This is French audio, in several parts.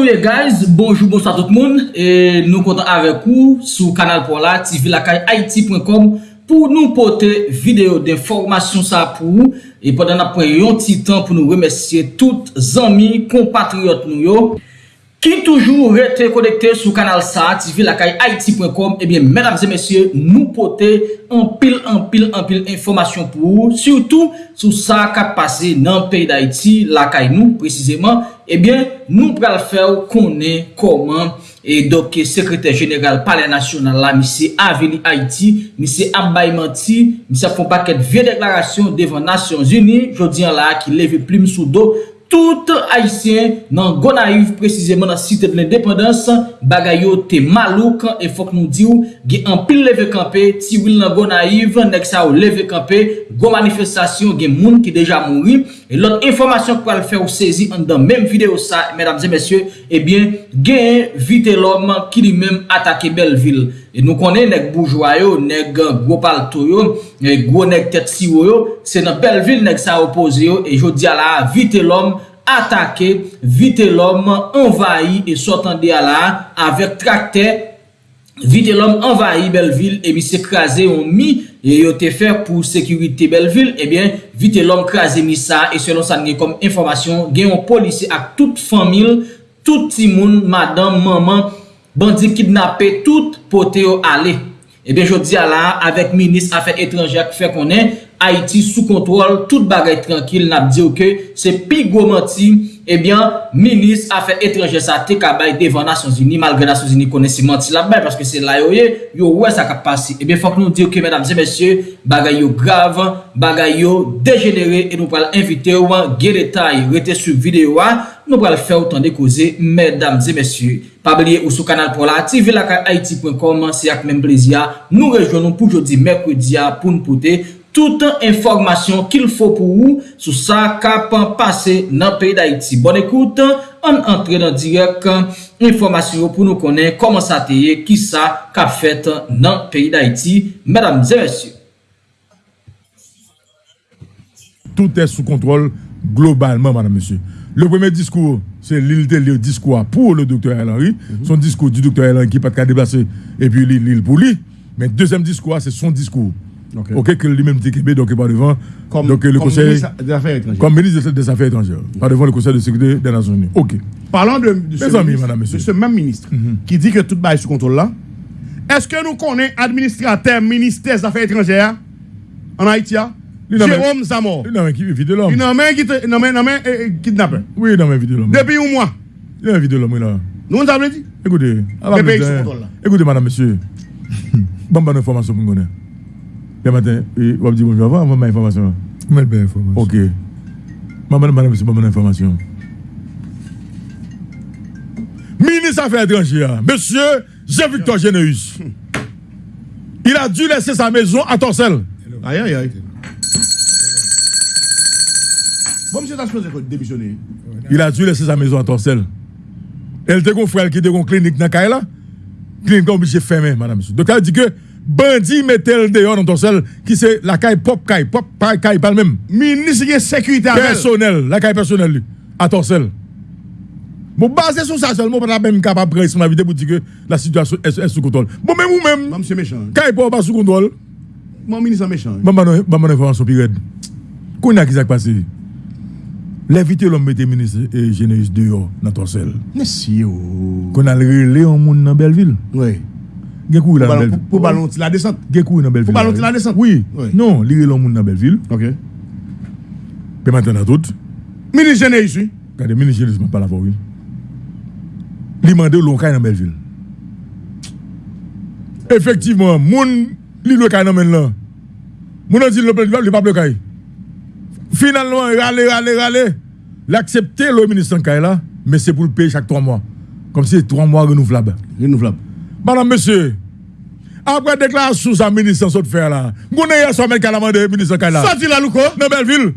Anyway guys, bonjou, bonsoit tout moun e Nou kontan avek ou sou kanal pou la tvlakayaiti.com Pou nou pote video de formasyon sa pou ou, E podan apwen yon titan pou nou remesye tout zami, kompatriot nou yo. Ki toujou rete konekte sou kanal sa, TV lakay haiti.com, ebyen, menam ze mesye, nou pote anpil, anpil, anpil informasyon pou ou, surtout sou sa kap pase nan peyi da Haiti, lakay nou, precizeman, ebyen, nou pral fèw konen koman, e doke sekretèr jeneral pale nasyonal la, misye aveni Haiti, misye abay manti, misye fon paket vie deklarasyon devan Nasyon Zuni, jodi an la ki leve plim sou do, tout Haitien nan Gonaïve, preziseman nan site de l'indépendance, bagay yo te malouk, e fok nou di ou, ge an pil leve kampe, ti wil nan Gonaïve, nek sa ou leve kampe, go manifestasyon gen moun ki deja mouri, e lot informasyon kwa l fè ou sezi an dan menm video sa, mesdames et messieurs, eh ebyen, gen vite l'homme ki li menm atake Belleville. E nou konen neg boujwa yo, neg gwo palto yo, nek gwo e neg tet siwo yo, se nan bel vil neg sa opoze yo, e jodi ala vite lom atake, vite lom envayi, e sotande ala avek trakte, vite lom envayi Belleville vil, e bi se kraze yon mi, e yo te fer pou sekurite Belleville vil, e bien vite lom kraze mi sa, e selon sa nge kom informasyon, gen yon polisi ak tout famil, tout timoun, madame, maman, bandi kidnapè tout pote yo ale. Ebyen eh jodi ala, avek minis afe etranjè ak fe konen, Haiti sou kontrol, tout bagay tranquil, nap diyo ke, se pi gomanti, ebyen, eh minis afe etranjè sa te kabay devan Nasyon Zini, malgre Nasyon Zini konen si manti la bay, paske se la yo ye, eh yo wè sa kap pasi. Ebyen fok nou diyo ke, mèdam et mèsyè, bagay yo grav, bagay yo degenere, e nou pral invite ou an, ge detay, rete sou videyo an, nou pral fè ou tan de koze, mèdames et mèsyou. Pabliye ou sou kanal pou la, TV lakay Haiti.com, se ak mèm plezia, nou rejonon pou jodi mèkoudia pou nou pote tout an informasyon ki l fò pou ou sou sa kapan pase nan peyi d'Haiti. Bon ekoute, an entre nan direk informasyon pou nou konen koman sa teye ki sa kap fèt nan peyi d'haïti Mèdames et mèsyou. Tout est sous contrôle globalement, madame, monsieur. Le premier discours, c'est l'île le discours pour le docteur Henry. Mhm. Son discours du docteur Henry qui n'est pas de déplacer et puis l'île pour lui. Mais deuxième discours, c'est son discours. Ok, que lui-même dit qu'il donc pas devant comme, donc, le conseil, ministre des Affaires étrangères. Comme ministre des Affaires étrangères, pas devant le Conseil de sécurité des Nations Unies. Ok. Parlons de, de, ce, amis, ministre, madame, de ce, même ministre mhm. qui dit que tout est sous contrôle là. Est-ce que nous connaissons administrateur ministère des Affaires étrangères en Haïti Jérôme Zamor. Il n'a même vide l'homme. Il n'a même kidnappé. Oui, il même vide l'homme. Depuis un mois. Il n'a vide l'homme, là. Nous, on t'a dit Écoutez. Écoutez, madame, monsieur. bonne, bonne information pour nous. Le matin, on va dire bonjour avant, on va information. Mais belle information. Ok. Madame, madame, pas bonne information. Ministre Affaires étrangères, monsieur Jean-Victor Généus. Il a dû laisser sa maison à Torcel. Aïe, aïe, aïe. Bon, monsieur, t'as choisi de démissionner. Il a dû laisser sa maison à Torcel. Elle était un frère qui était en clinique dans la Clinique obligé de fermer, madame, monsieur. Donc, elle dit que Bandi metel deyon nan ton sel Ki se la kay pop kay Pop kay pal men Ministre de sécurité Personel La kay personel li A ton sel Mou base sou sa sel Mou pata men kapap preis Ma vide pou di ke La situasyon es sou kontrol Mou men mou men Kay pop pa sou kontrol Mou ministre méchant Maman an informasyon pi red Kou na ki sak pase Levite lom mette ministre E jeneis deyon nan ton sel Nesi yo Kou nan le yon moun nan Belleville Wey Pour ballon la descente. Gekou dans Belleville. Pour ballon la descente. Oui. Non, li relon moun dans Belleville. OK. Pe maintenant tout. Ministre Géné ici. Regardez, ministre Géné pas la voix oui. Li mande l'on kay dans Belleville. Effectivement, moun li le kay dans là. Moun a dit le le pas le kay. Finalement, rale rale rale. L'accepter le ministre là, mais c'est pour le payer chaque 3 mois. Comme si c'est 3 mois renouvelables. Renouvelable. Madame, monsieur, après déclaration sa ministre sans faire là, vous n'avez pas mettre calamande ministre Kaila. Sorti la louko. Dans Belleville.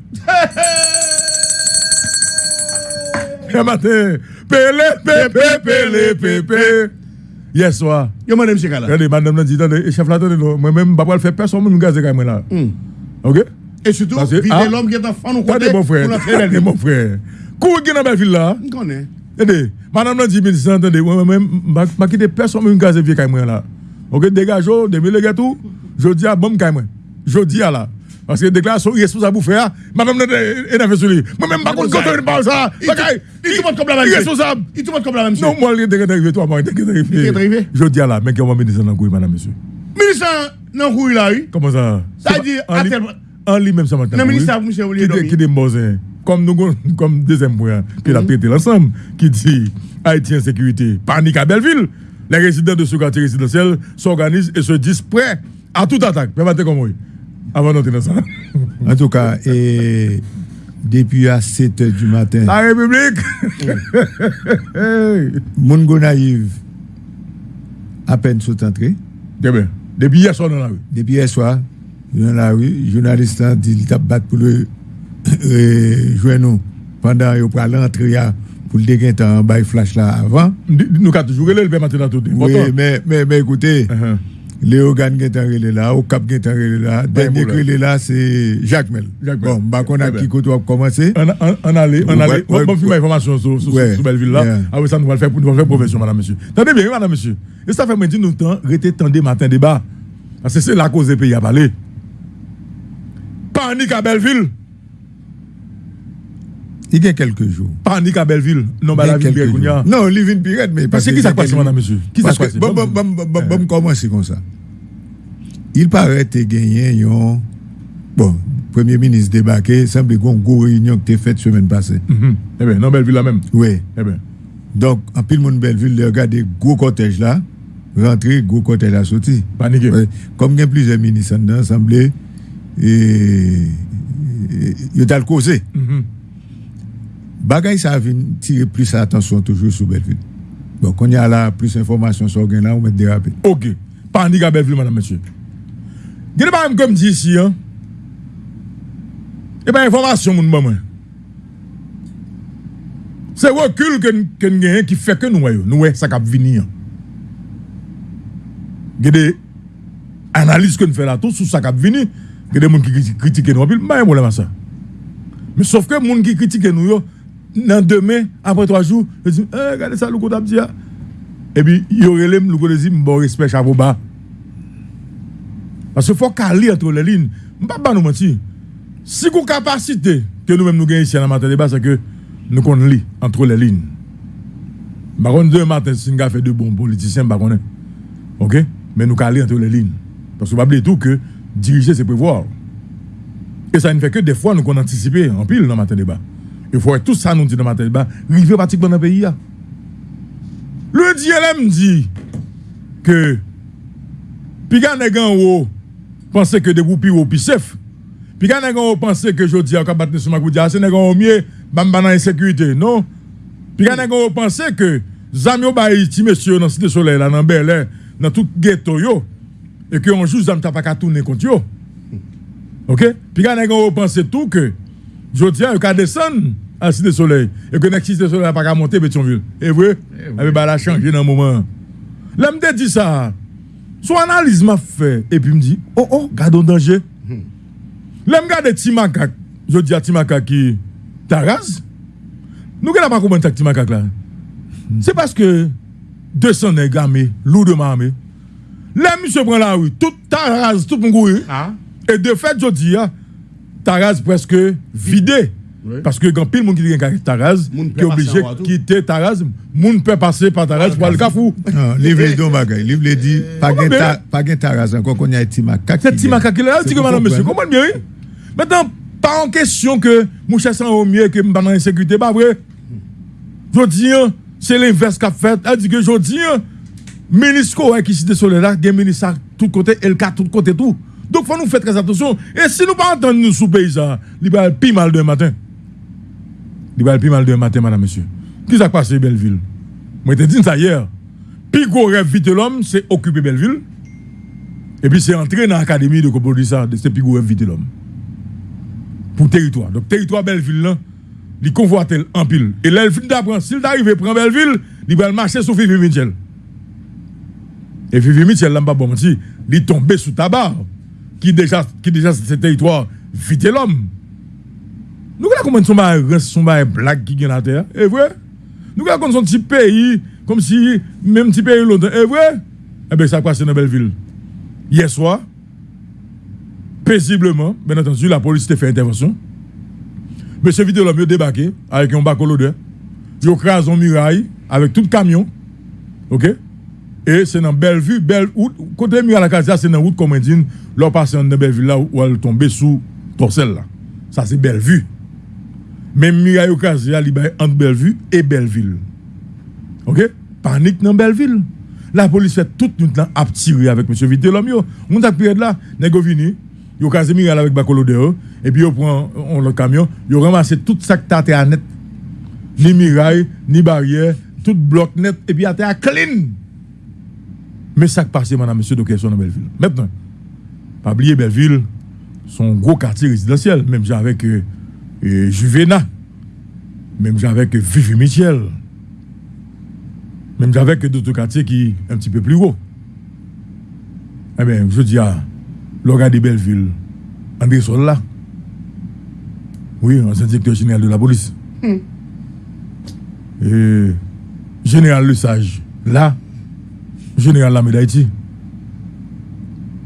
Matin, pele, pepe, pele, pepe. Yes, soir. Yo, madame, monsieur Kala. Regardez, madame, dit, chef là, moi-même, je ne vais pas faire personne, je vais me moi là. Hmm. Ok? Et surtout, vider ah, l'homme qui est en fan ou côté. Attendez, mon frère. Attendez, mon frère. Kou qui dans Belleville là? Je connais. Aidez, madame l'a dit, ministre, attendez, moi-même, je quitte personne, une case vieux moi là. Ok, dégage, des mille tout, je dis à bon moi. Je dis à là. Parce que déclaration irresponsable pour faire, madame est énervée sur lui. Moi-même, je ne sais pas ça. Il tout monde comme la même Irresponsable. Il tout monde comme la même Non, moi, il est arrivé, toi, moi, il est arrivé. Je dis à là, mais qui va ministre dans le madame, monsieur. Ministre dans le là, oui. Comment ça? Ça dit, en lui-même, ça m'a Non, ministre, monsieur, vous Qui est des comme nous, comme deuxième point, que l'a traité l'ensemble, qui dit Haïti en sécurité, panique à Belleville. Les résidents de ce quartier résidentiel s'organisent et se disent prêts à toute attaque. Permettez comme moi. Avant d'entrer dans ça. En tout cas, et depuis à 7 h du matin. La République Mungo naïve, à peine sont entrés. bien. Depuis hier soir dans la rue. Depuis hier soir, dans la rue, journaliste a dit qu'il battu pour le jouer nous pendant qu'il pour l'entrée pour le dégainer en bail flash là avant. Nous avons toujours le le matin tout. Oui, mais, mais, mais écoutez, uh-huh. Qui est là, au Cap qui est là, dernier qui est là, c'est Jacques Mel. Bon, bah, on a qui côté a commencé. On allait, on allait, on va faire information sur, sur, Belleville là. Après ça, nous allons faire, nous faire profession, madame, monsieur. Attendez bien, madame, monsieur. Et ça fait maintenant nous temps, rester tendez matin débat. Parce que c'est la cause des pays à parler. Panique à Belleville. Il y a quelques jours. Panique à Belleville. Non, bah la ville Pirate. Non, Livin Pirate, mais parce que qui s'est passé, madame, monsieur? Qui s'est passé Bon, bon, bon, bon, bon, comment c'est comme ça? Il paraît que gagné un. Bon, Premier ministre débarqué, semble qu'on une réunion qui a faite semaine passée. Mm-hmm. Eh bien, non, Belleville là même. Oui. Eh bien. Donc, en pile, mon Belleville, des gros cortèges là, rentrer, gros cortège là, sorti. Paniqué. Comme il y a plusieurs ministres dans l'Assemblée, E, e, e, yo dal koze. Mm -hmm. Bagay sa vin tire plis atensyon toujou sou Belville. Bon, kon ya la plis informasyon sou gen la ou met derape. Ok, pandi ka Belville, madame, monsieur. Gede ba m kom di si, an, e ba informasyon moun mwen mwen. Se wakil ken, ken genyen ki feke nou wè yo, nou wè sak ap vini an. Gede, analise kon fè la tou sou sak ap vini, Il y a des gens qui critiquent nous, il n'y a pas de à ça. Mais sauf que les gens qui critiquent nous, nan demain, après trois jours, je dis, eh, regardez ça, le coup d'abdi. Et puis, il y aurait le coup bon respect chapeau bas. Parce qu'il faut caler entre les lignes. Je ne pas nous mentir. Si vous capacité que nous-mêmes nous gagnons ici dans matin débat, c'est que nous connaissons lire entre les lignes. Par contre, deux matins, si nous fait de bons politiciens, par contre. OK? Mais nous caler entre les lignes. Parce que vous oublier tout que diriger, c'est prévoir. Et ça ne fait que des fois, nous anticiper en pile dans matin débat. Il faut tout ça nous dit dans ma tête, bah, river pratiquement dans le pays. Le DLM dit que Piga nèg en haut pense que des groupes haut puis safe. Piga nèg en haut pense que je dis à battre sur ma goudia, c'est nèg en mieux bamba dans insécurité. Non? Piga nèg en haut pense que zami au baï ti monsieur dans cité soleil dans Bel dans tout ghetto yo et que on joue zam t'a pas tourner contre yo. OK? Nèg en haut pense tout que je dis à ka descendre à Cité Soleil. Et que notre Cité Soleil pas qu'à monter Pétionville. Et vrai, elle va la changer dans un moment. Là, me dit ça. Son analyse m'a fait. Et puis me dit, oh oh, gardons danger. Là, me regarde Timaka. Je dis à Timaka qui Taraz. Nous ne pas comment Timaka là? C'est parce que 200 nègres armés, lourdement armés. Là, monsieur prend la rue, tout Taraz, tout mon ah. Et de fait, je dis, ah, Taraz presque vidé. Parce que quand pile monde qui gagne Taraz, qui est obligé de quitter Taraz, moun peut passer par Taraz pour aller Kafou. Non, livre les deux bagages. Livre les dit, pas gagne Taraz, encore qu'on y a Timaka. C'est Timaka qui est là, dit que madame monsieur, comment bien? Maintenant, pas en question que mon cher sans au mieux que m'en en insécurité, pas vrai? Je dis, hein, c'est l'inverse qu'a fait. Elle dit que je dis, hein, ministre qui cité sur là, il y a ministre tout côté, cas tout côté tout. Donc, faut nous faire très attention. Et si nous pas entendre nous sous paysan, il va plus mal demain matin. Il va plus mal de matin, madame, monsieur. Qui s'est passé, Belleville? Moi, je te dit ça hier. Puis, gros rêve vite l'homme, c'est occuper Belleville. Et puis, c'est entrer dans l'académie de Copolissa, de ce plus gros rêve vite l'homme. Pour territoire. Donc, territoire Belleville, là, il convoite en pile. Et finit d'apprendre. S'il arrive à prendre Belleville, il va marcher sur Fifi Mitchell. Et là, pas bon mentir, il tombe sous tabac. Qui déjà, qui déjà, ce territoire, vite l'homme. Nous avons comment son bail son blague qui est la terre. Et vrai? Nous avons un petit pays, comme si, même petit pays longtemps. Et vrai, eh bien, ça passe dans Belleville. Hier soir, paisiblement, bien entendu, la police a fait intervention. Monsieur Vidéo l'a débarqué avec un bac l'odeur. Il a un muraille avec tout le camion. OK? Et c'est dans Bellevue, Belle, côté muraille la case, c'est dans la route Comendine, là, passé dans Belleville là où elle tombe sous Torcel là. Ça, c'est Bellevue. Même muraille au cas, il entre Bellevue et Belleville. OK? Panique dans Belleville. La police fait toute une temps à tirer avec M. Vitelomio. On a pris là, nego vini, yo casé muraille avec Bacolo dehors, et puis yo prend le camion, yo ramassé tout ça t'a à net. Ni muraille, ni barrière, tout bloc net, et puis à terre clean. Mais ça qui passe, madame, monsieur, de question dans Belleville. Maintenant, pas oublier Belleville, son gros quartier résidentiel, même avec euh, euh, Juvena, même avec Vivi Michel, même avec d'autres quartiers qui sont un petit peu plus gros. Eh bien, je dis à l'organe de Belleville, André Sol là. Oui, ancien directeur général de la police. Hmm. Et général Le Sage, là. General Lame d'Haïti,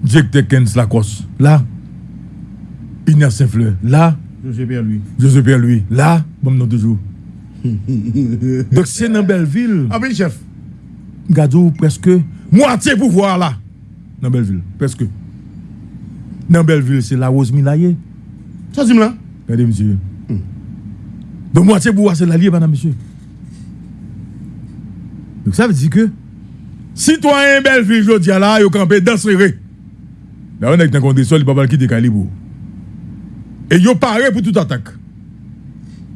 Directeur Kens Lacoste, là. Ignace Saint-Fleur, là. José Pierre-Louis. José Pierre-Louis, là. Bon, non, toujours. Donc, c'est dans Belleville. Ah, oui, chef. Gadou, presque moitié pouvoir là. Dans Belleville, presque. Dans Belleville, c'est la Rose Milaye. Ça, c'est là. Regardez, monsieur. Mm. Donc, moitié pouvoir, c'est la liée, madame, monsieur. Donc, ça veut dire que. Citoyen Belleville, je dis là, ils campé dans ce Là, on est dans condition, il ne pas quitter Calibou. Et ils paré pour toute attaque.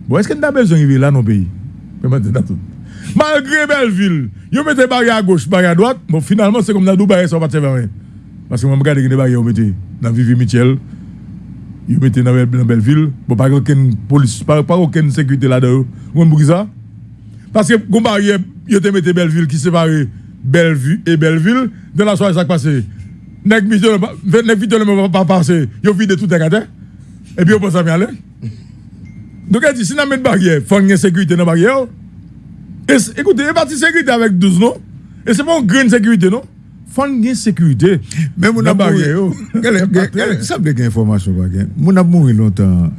Bon, est-ce qu'on a besoin d'arriver là dans le pays Malgré Belleville, ils mettent des barrières à gauche, barrières à droite, bon, finalement, c'est comme dans Dubaï, ça va pas vers Parce que je regarde des barrières, ils mettent dans Vivi Michel, ils mettent dans Belleville, bon, pas aucune police, pas, aucune sécurité là-dedans. Vous comprenez ça? Parce que, les barrière, ils mis Belleville qui sépare Belleville et Belleville, dans la soirée, ça passe. Nek Vito ne va pas passer, ont vidé tout les gars. Et puis, on pense à bien aller. Donc, elle dit, si on met une barrière, faut une sécurité dans la barrière. Et, écoutez, a partie sécurité avec 12, non? Et c'est pas une grande sécurité, non? Faut une sécurité. Mais mon a barrière. Ça me fait information. Mon a mouru longtemps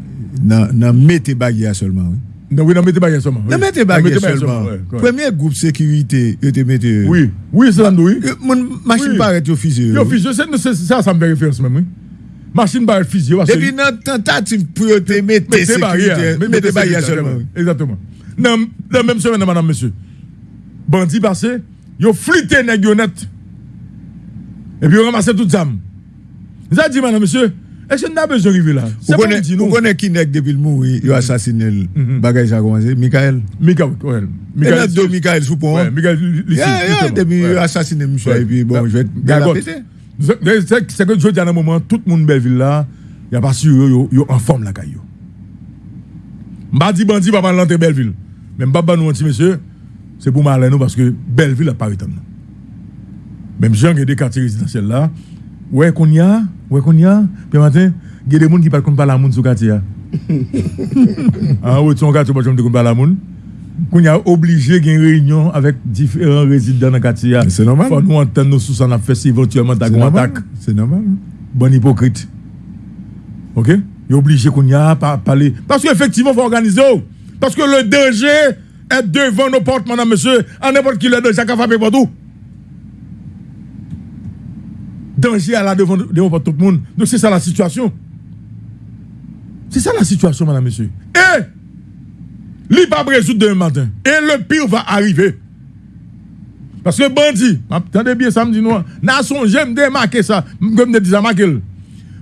dans mettre barrière seulement. Non, oui, dans mettre barrière seulement. Dans mettre barrière seulement. Premier groupe sécurité, il te mette. Oui, oui, c'est ça, oui. Mon machine paraît au fusil. Au fusil, c'est ça, ça me fait référence même, oui machine par fusil. Depuis notre tentative pour te mettre barrières. Mettez barrières seulement. Exactement. Dans la même semaine, madame, monsieur. Bandit passé, ont flitté les net. Et puis ont ramassé tout ça. Vous avez dit, madame, monsieur, est-ce qu'on a besoin d'arriver là? Vous connaissez Vous connaissez qui n'est depuis le mot, il a assassiné le mhm. bagage ça a commencé Michael. Michael, oui. Michael. Il a deux Michael Soupon. Oui, Michael, il a depuis il a assassiné monsieur. Et puis bon, je vais péter. C'est que je dis à un moment, tout le monde Belleville là, il n'y a pas sûr, il en forme la caillou. Dit bandi pas l'entrée Belleville. Même pas nous petit monsieur, c'est pour mal nous parce que Belleville a pas été Même gens qui des quartiers résidentiels là, ouais qu'on y a, ouais qu'on y a, puis matin, il y a des gens qui parlent pas la monde sur quartier. Ah oui, son quartier pas de pas la monde qu'on a obligé une réunion avec différents résidents dans le quartier. C'est normal. Faut nous entendre nos sous en si éventuellement t'as une attaque. C'est normal. Bon hypocrite. OK? Il est obligé qu'on y a parler parce qu'effectivement il faut organiser. Parce que le danger est devant nos portes madame monsieur, à n'importe qui le danger qu'a frappé partout. Danger est là devant, devant tout le monde. Donc c'est ça la situation. C'est ça la situation madame monsieur. Et Li pas résoudre demain matin. Et le pire va arriver. Parce que bandit, attendez bien ça me dit nous, nation j'aime démarquer ça, comme me dit ça marquer.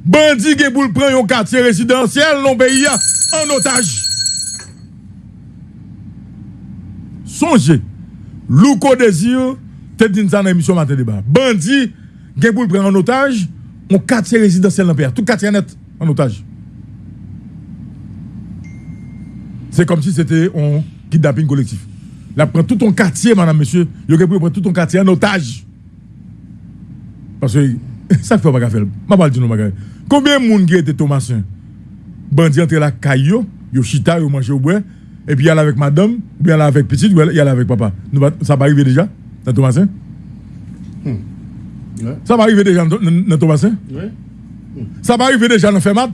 Bandit qui prendre un quartier résidentiel dans pays en otage. Songez. Louko désir, te dit dans l'émission matin débat. Bandit qui pour prendre en otage un quartier résidentiel dans tout quartier net en otage. C'est comme si c'était un kidnapping collectif. Là, prend tout ton quartier, madame, monsieur. Il a prendre tout ton quartier en otage. Parce que ça fait pas faire. Je vais dire non, Combien de monde qui était Thomasin Bandi entre la caillou, yo chita, yo mange au bois. et puis y avec madame, ou bien avec petite, ou y avec papa. Ça va arriver déjà dans Thomasin. Ça va arriver déjà dans Thomasin Ça va arriver déjà dans Fermat